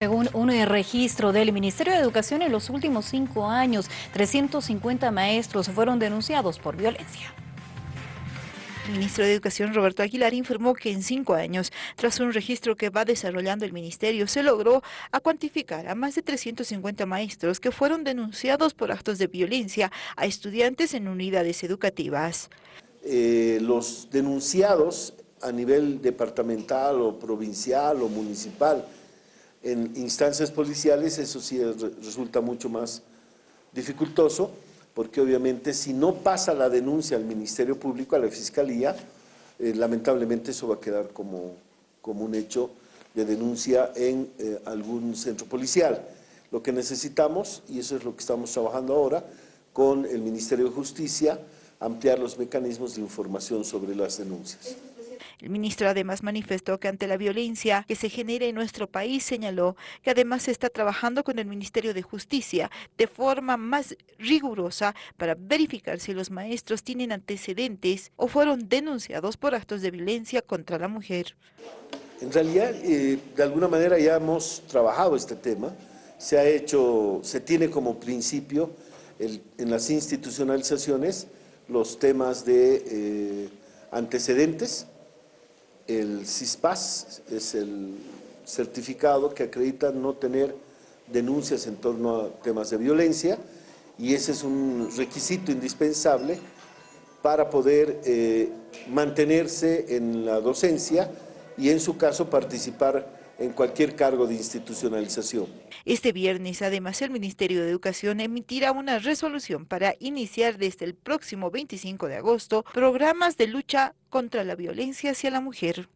Según un registro del Ministerio de Educación, en los últimos cinco años, 350 maestros fueron denunciados por violencia. El ministro de Educación, Roberto Aguilar, informó que en cinco años, tras un registro que va desarrollando el ministerio, se logró a cuantificar a más de 350 maestros que fueron denunciados por actos de violencia a estudiantes en unidades educativas. Eh, los denunciados a nivel departamental o provincial o municipal en instancias policiales eso sí resulta mucho más dificultoso, porque obviamente si no pasa la denuncia al Ministerio Público, a la Fiscalía, eh, lamentablemente eso va a quedar como, como un hecho de denuncia en eh, algún centro policial. Lo que necesitamos, y eso es lo que estamos trabajando ahora, con el Ministerio de Justicia, ampliar los mecanismos de información sobre las denuncias. El ministro además manifestó que ante la violencia que se genera en nuestro país, señaló que además se está trabajando con el Ministerio de Justicia de forma más rigurosa para verificar si los maestros tienen antecedentes o fueron denunciados por actos de violencia contra la mujer. En realidad, eh, de alguna manera ya hemos trabajado este tema, se ha hecho, se tiene como principio en las institucionalizaciones los temas de eh, antecedentes, el CISPAS es el certificado que acredita no tener denuncias en torno a temas de violencia y ese es un requisito indispensable para poder eh, mantenerse en la docencia y en su caso participar en cualquier cargo de institucionalización. Este viernes, además, el Ministerio de Educación emitirá una resolución para iniciar desde el próximo 25 de agosto programas de lucha contra la violencia hacia la mujer.